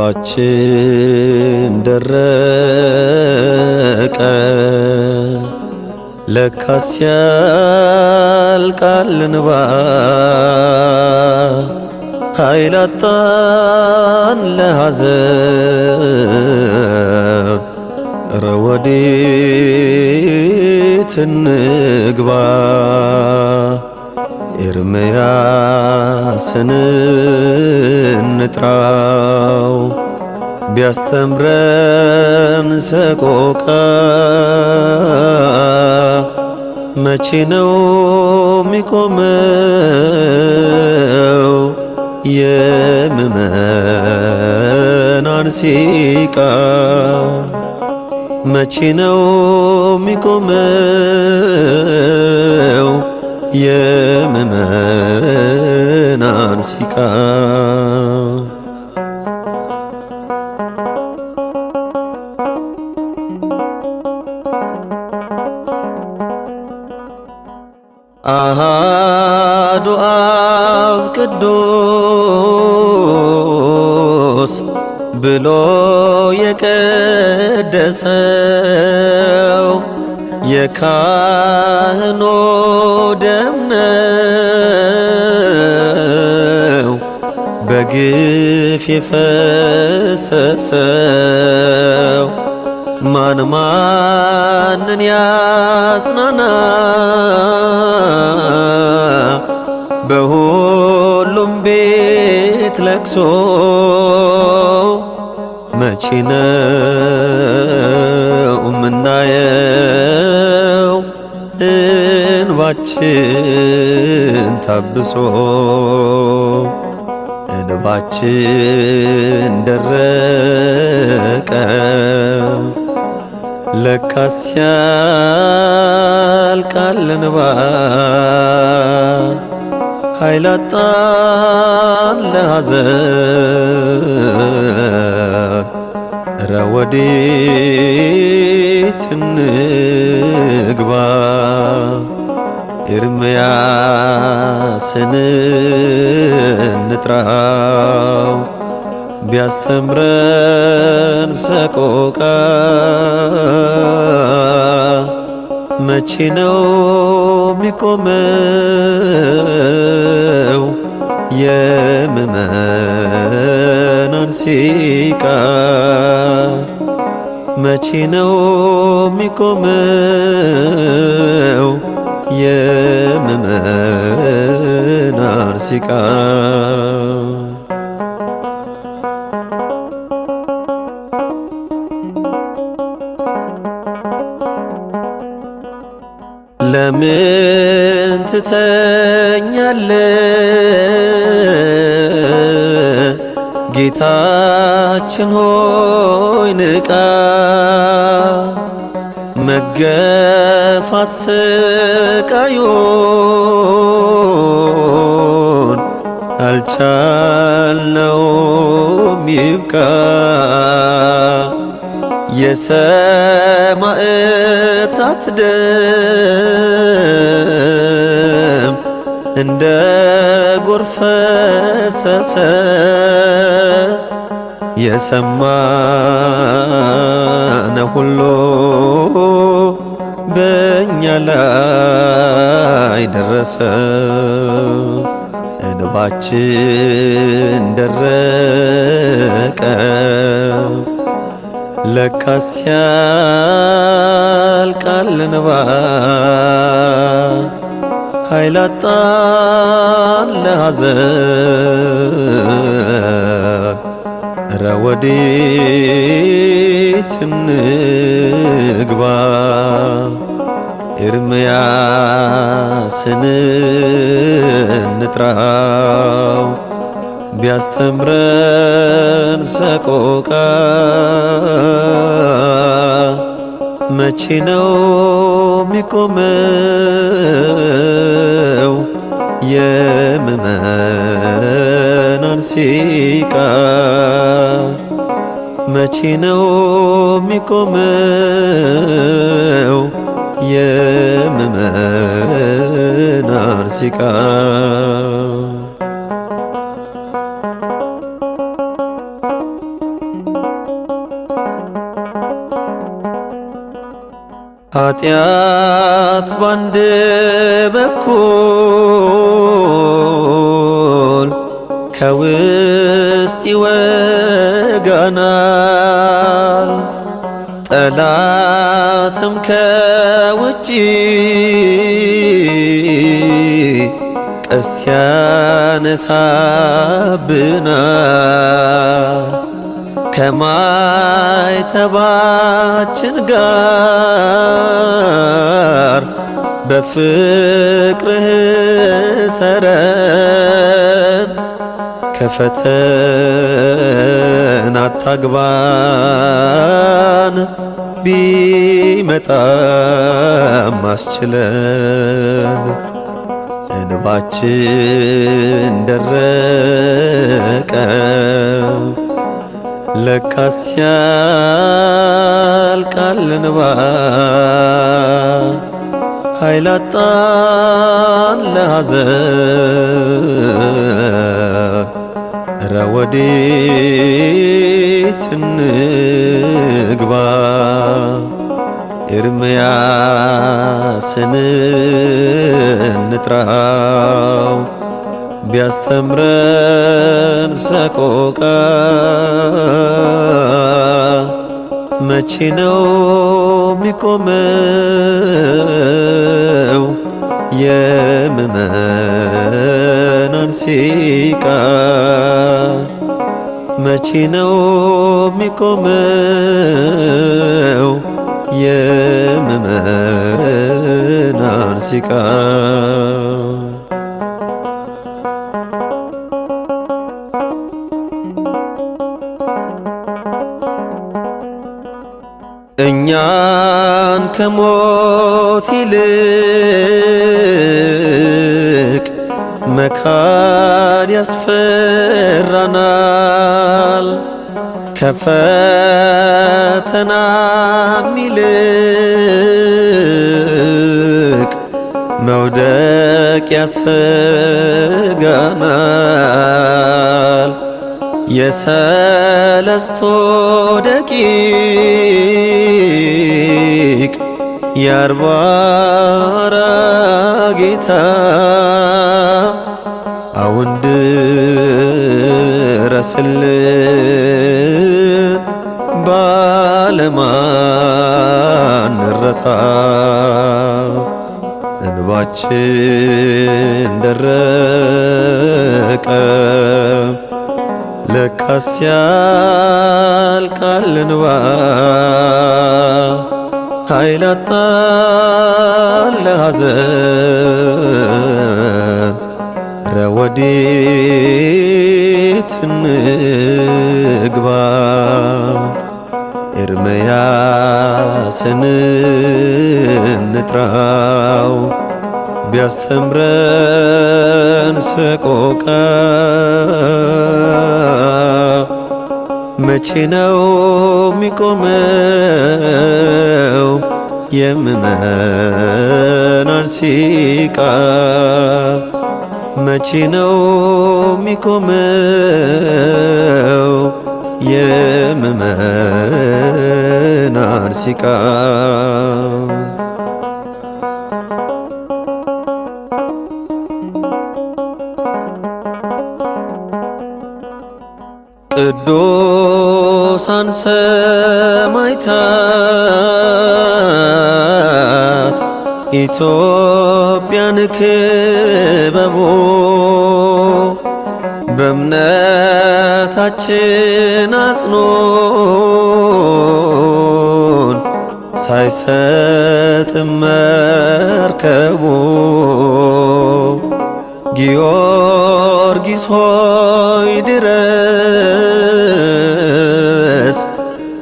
እንባችን ደረቀ። ለካስ ያልቃል እንባ ኃይል አጣን ለሐዘን። እረ ወዴት እንግባ? ኤርምያስን እንጥራው። ቢያስተምረን ሰቆቃ። መቼ ነው ሚቆመው የምእመናን ሲቃ መቼ ነው ሚቆመው የምእመናን ሲቃ አብ ቅዱስ ብሎ የቀደሰው የካህኖ ደም ነው በግፍ የፈሰሰው ማን ማንን ያጽናና በሁሉም ቤት ለቅሶ መቼ ነው ምናየው እንባችን ታብሶ እንባችን ደረቀ። ለካስ ያልቃል እንባ ኃይል አጣን ለሐዘን። እረ ወዴት እንግባ? ኤርምያስን እንጥራው። ቢያስተምረን ሰቆቃ መቼ ነው ሚቆመው የምእመናን ሲቃ መቼ ነው ሚቆመው የምእመናን ሲቃ ትተኛለ ጌታችን ሆይ ንቃ። መገፋት ስቃዩን አልቻልነውም። ይብቃ የሰማዕታት ደም እንደ ጎርፍ ፈሰሰ የሰማነ ሁሉ በእኛ ላይ ደረሰ። እንባችን ደረቀ ለካስ ያልቃል እንባ ኃይል አጣን ለሐዘን። እረ ወዴት እንግባ? ኤርምያስን እንጥራው ቢያስተምረን ሰቆቃ። መቼ ነው ሚቆመው የምእመናን ሲቃ። መቼ ነው የሚቆመው? የምእመናን ሲቃ? ኃጢአት ባንድ በኩል ከውስጥ ይወጋናል፣ ጠላትም ከውጪ ቀስት ያነሳብናል። ከማይተባችን ጋር በፍቅርህ ሰረን። ከፈተና አታግባን ቢመጣም አስችለን። እንባችን ደረቀ ለካስ ያልቃል እንባ ኃይል አጣን ለሐዘን እረ ወዴት እንግባ። ኤርምያስን እንጥራው ቢያስተምረን ሰቆቃ መቼ ነው የሚቆመው የምእመናን ሲቃ? መቼ ነው የሚቆመው የምእመናን ሲቃ? ከሞት ይልቅ መካድ ያስፈራናል። ከፈተናም ይልቅ መውደቅ ያሰጋናል። የሰለስቶ ደቂቅ የአርባራ ጌታ አሁን ድረስልን ባለማንረታ እንባችን ደረቀ ለካስ ያልቃል እንባ ኃይል አጣን ለሐዘን። እረ ወዴት እንግባ? ኤርምያስን እንጥራው። ቢያስተምረን ሰቆቃ መቼ ነው የሚቆመው የምእመናን ሲቃ? መቼ ነው የሚቆመው የምእመናን ሲቃ? ቅዱሳን ሰማዕታት ኢትዮጵያን ክበቦ በእምነታችን አጽኖን ሳይሰጥም መርከቦ ጊዮርጊስ ሆይ ድረስ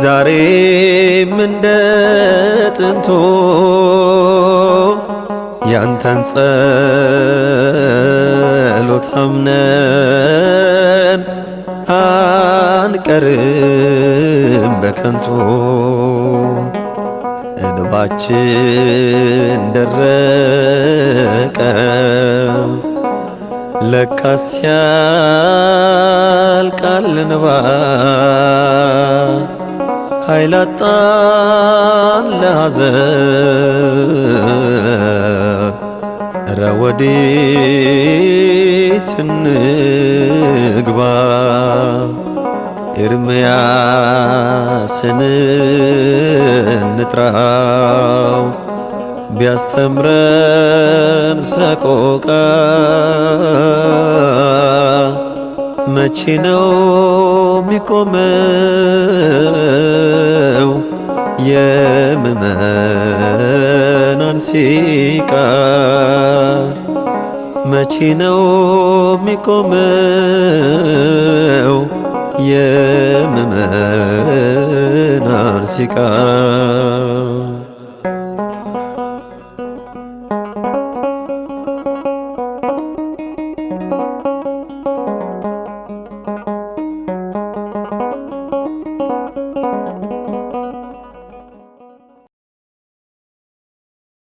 ዛሬም እንደ ጥንቶ ያንተን ጸሎት አምነን አንቀርም በከንቱ። እንባችን ደረቀ ለካስ ያልቃል እንባ ኃይል አጣን ለሐዘን እረ ወዴት እንግባ? ኤርምያስን እንጥራው ቢያስተምረን ሰቆቃ መቼ ነው ሚቆመው የምእመናን ሲቃ መቼ ነው ሚቆመው የምእመናን ሲቃ